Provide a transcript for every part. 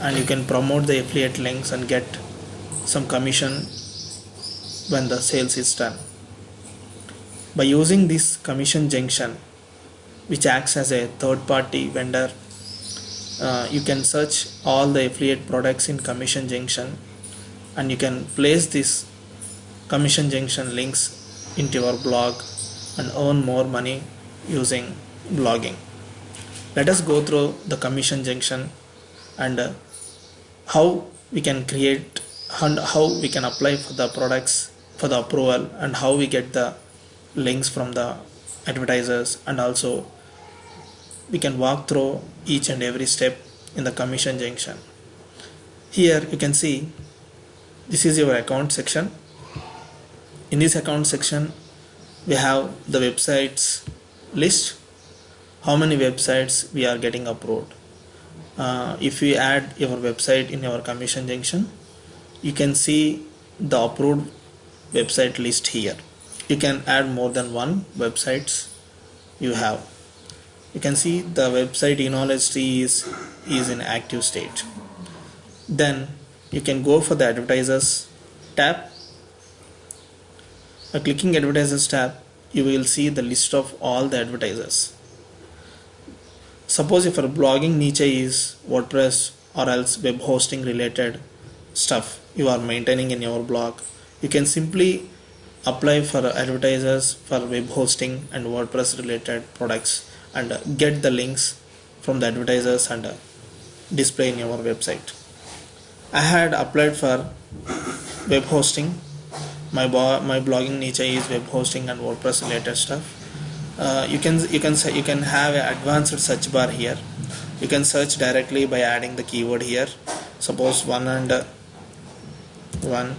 and you can promote the affiliate links and get some commission when the sales is done. By using this commission junction which acts as a third party vendor uh, you can search all the affiliate products in commission junction and you can place this commission junction links into your blog and earn more money using blogging. Let us go through the commission junction and uh, how we can create and how we can apply for the products for the approval and how we get the links from the advertisers and also we can walk through each and every step in the commission junction. Here you can see this is your account section. In this account section we have the websites list how many websites we are getting approved uh, if we add your website in our commission junction you can see the approved website list here. You can add more than one websites you have. You can see the website knowledge tree is is in active state. Then you can go for the advertisers tab. By clicking advertisers tab you will see the list of all the advertisers suppose if your blogging niche is wordpress or else web hosting related stuff you are maintaining in your blog you can simply apply for advertisers for web hosting and wordpress related products and get the links from the advertisers and display in your website. I had applied for web hosting. My bo- my blogging niche is web hosting and wordpress related stuff uh, you can you can you can have an advanced search bar here. You can search directly by adding the keyword here. Suppose one and one.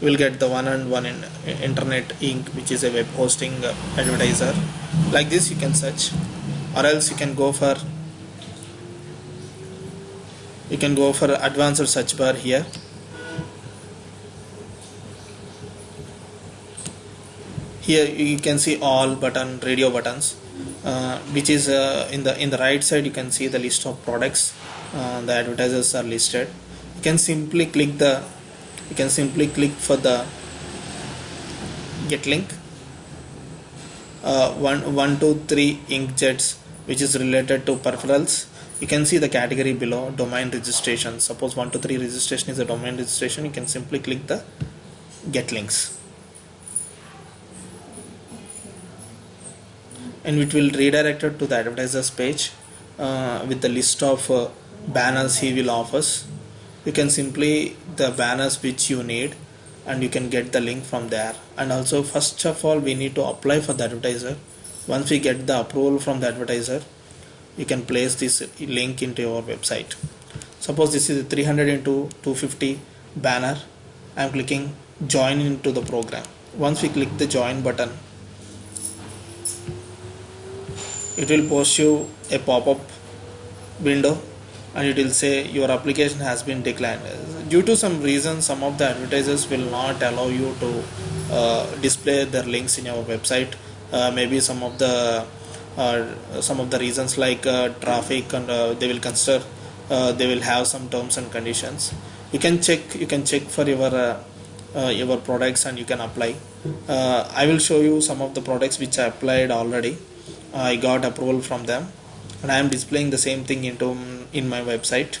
Will get the one and one in internet inc which is a web hosting advertiser. Like this you can search. Or else you can go for you can go for advanced search bar here here you can see all button radio buttons uh, which is uh, in the in the right side you can see the list of products uh, the advertisers are listed. You can simply click the you can simply click for the get link uh, one one two three inkjets which is related to peripherals. You can see the category below domain registration. Suppose 123 registration is a domain registration. You can simply click the get links and it will redirect it to the advertisers page uh, with the list of uh, banners he will offers you can simply the banners which you need and you can get the link from there. And also first of all we need to apply for the advertiser. Once we get the approval from the advertiser you can place this link into your website. Suppose this is a 300 into 250 banner. I am clicking join into the program. Once we click the join button it will post you a pop-up window and it will say your application has been declined. Due to some reason some of the advertisers will not allow you to uh, display their links in your website. Uh, maybe some of the uh, some of the reasons like uh, traffic and uh, they will consider uh, they will have some terms and conditions. You can check you can check for your your products and you can apply. I will show you some of the products which i applied already i got approval from them. And i am displaying the same thing into in my website.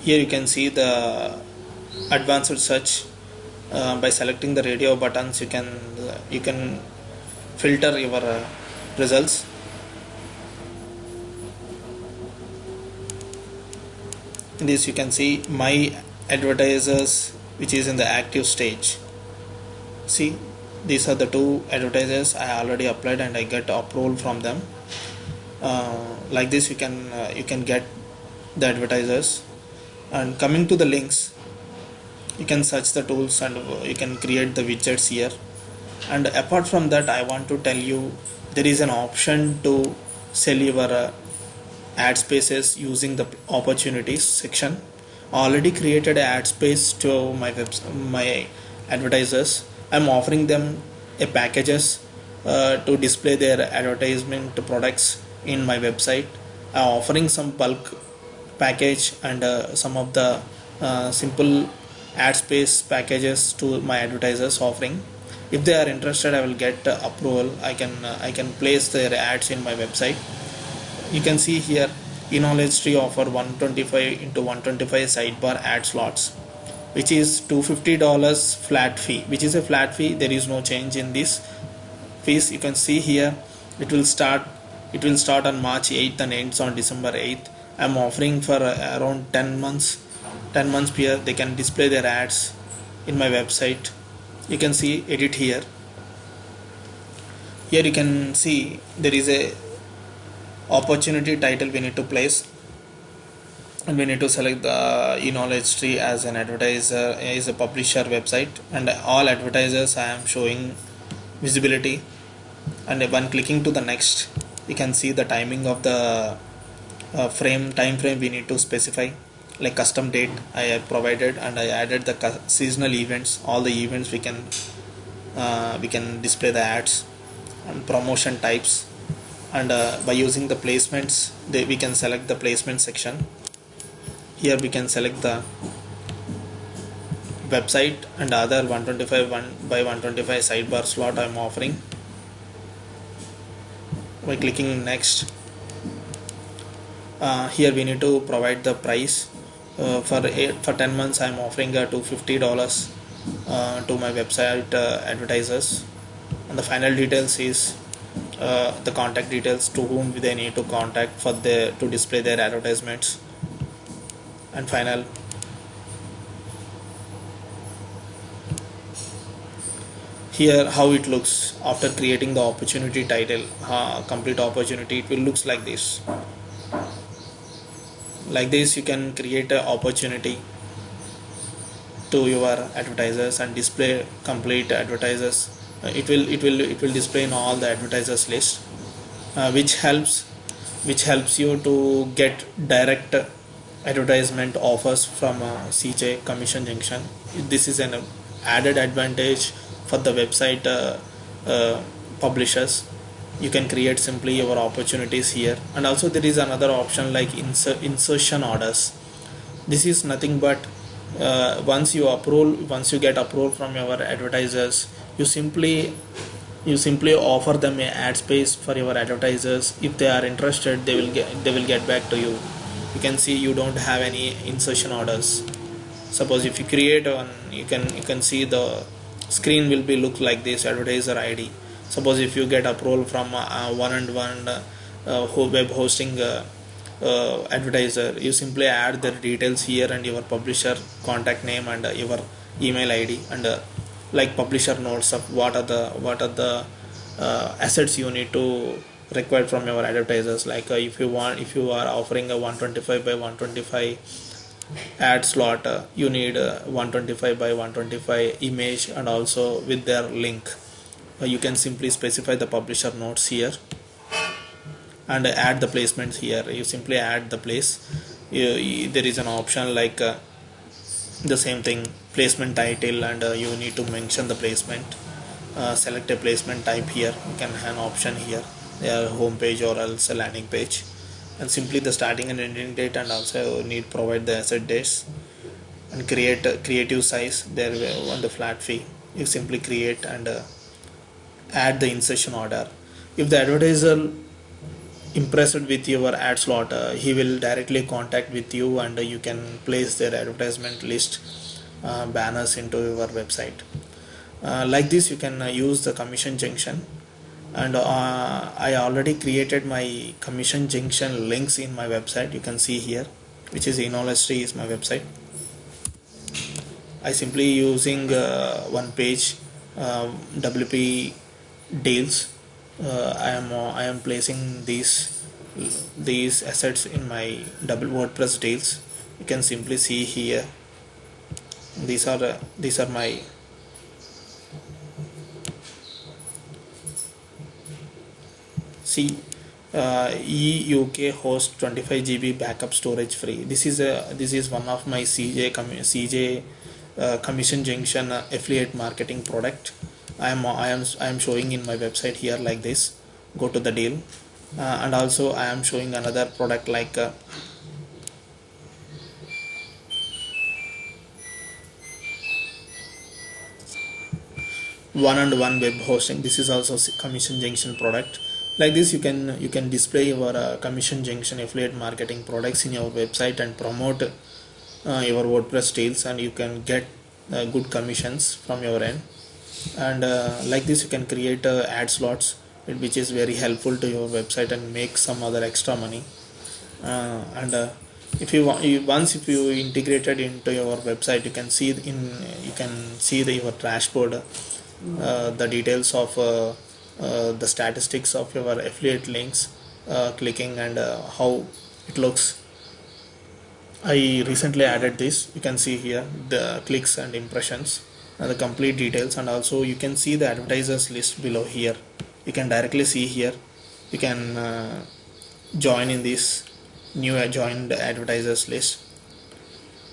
Here you can see the advanced search uh, by selecting the radio buttons. You can uh, you can filter your uh, results in this you can see my advertisers which is in the active stage. See these are the two advertisers i already applied and i get approval from them. Uh, like this you can uh, you can get the advertisers. And coming to the links you can search the tools and you can create the widgets here. And apart from that i want to tell you there is an option to sell your uh, ad spaces using the opportunities section. Already created an ad space to my my advertisers. I'm offering them a packages uh, to display their advertisement products in my website. I'm offering some bulk package and uh, some of the uh, simple ad space packages to my advertisers offering. If they are interested i will get uh, approval. I can uh, i can place their ads in my website you can see here in knowledge tree offer 125 into 125 sidebar ad slots which is $250 flat fee. Which is a flat fee. There is no change in this fees. You can see here it will start it will start on March 8th and ends on December 8th I'm offering for uh, around 10 months 10 months here. They can display their ads in my website. You can see edit here. Here you can see there is a opportunity title we need to place. And we need to select the e-knowledge tree as an advertiser is a publisher website. And all advertisers I am showing visibility. And when clicking to the next you can see the timing of the uh, frame time frame we need to specify. Like custom date I have provided and I added the seasonal events. All the events we can uh, we can display the ads and promotion types and uh, by using the placements they, we can select the placement section. Here we can select the website and other 125 1 by 125 sidebar slot I'm offering. By clicking next uh, here we need to provide the price. Uh, for eight, for 10 months I'm offering uh, to $50 uh, to my website uh, advertisers. And the final details is uh, the contact details to whom they need to contact for the to display their advertisements. And final. Here how it looks after creating the opportunity title. Uh, complete opportunity. It will looks like this. Like this you can create an opportunity to your advertisers and display complete advertisers it will it will it will display in all the advertisers list uh, which helps which helps you to get direct advertisement offers from uh, CJ Commission Junction. This is an added advantage for the website uh, uh, publishers. You can create simply your opportunities here. And also there is another option like insert insertion orders. This is nothing but uh, once you approve once you get approval from your advertisers you simply you simply offer them a ad space for your advertisers. If they are interested they will get they will get back to you. You can see you don't have any insertion orders. Suppose if you create one you can you can see the screen will be look like this advertiser id suppose if you get approval from uh, one and one uh, web hosting uh, uh, advertiser you simply add their details here and your publisher contact name and uh, your email id and uh, like publisher notes of what are the what are the uh, assets you need to require from your advertisers. Like uh, if you want if you are offering a 125 by 125 ad slot uh, you need 125 by 125 image and also with their link. You can simply specify the publisher notes here and add the placements here. You simply add the place. You, you, there is an option like uh, the same thing placement title and uh, you need to mention the placement. Uh, select a placement type here. You can have an option here. Their home page or else a landing page. And simply the starting and ending date and also need provide the asset dates. And create a creative size. There on the flat fee. You simply create and uh, add the insertion order. If the advertiser impressed with your ad slot uh, he will directly contact with you and uh, you can place their advertisement list uh, banners into your website. Uh, like this you can uh, use the commission junction. And uh, I already created my commission junction links in my website. You can see here which is tree is my website. I simply using one page WP deals. I am I am placing these these assets in my double WordPress deals. You can simply see here these are uh, these are my see uh, EUK host 25 GB backup storage free. This is a this is one of my CJ CJ uh, commission junction uh, affiliate marketing product. I am i am i am showing in my website here like this. Go to the deal. Uh, and also i am showing another product like one and one web hosting. This is also commission junction product. Like this you can you can display your uh, commission junction affiliate marketing products in your website and promote uh, your wordpress deals and you can get uh, good commissions from your end. And uh, like this you can create uh, ad slots which is very helpful to your website and make some other extra money. Uh, and if you want once if you integrated into your website you can see in you can see the, your dashboard the details of uh, uh, the statistics of your affiliate links clicking and how it looks. I recently added this. You can see here the clicks and impressions and the complete details. And also you can see the advertisers list below here. You can directly see here. You can uh, join in this new joined advertisers list.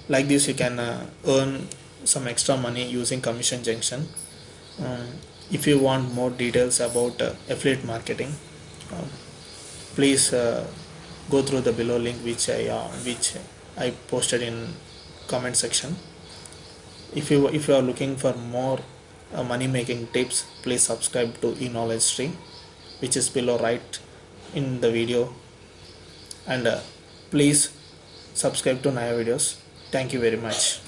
Like this you can uh, earn some extra money using commission junction um, if you want more details about uh, affiliate marketing um, please uh, go through the below link which I uh, which I posted in comment section. If you if you are looking for more uh, money making tips please subscribe to e-knowledge tree which is below right in the video. And uh, please subscribe to Naya videos. Thank you very much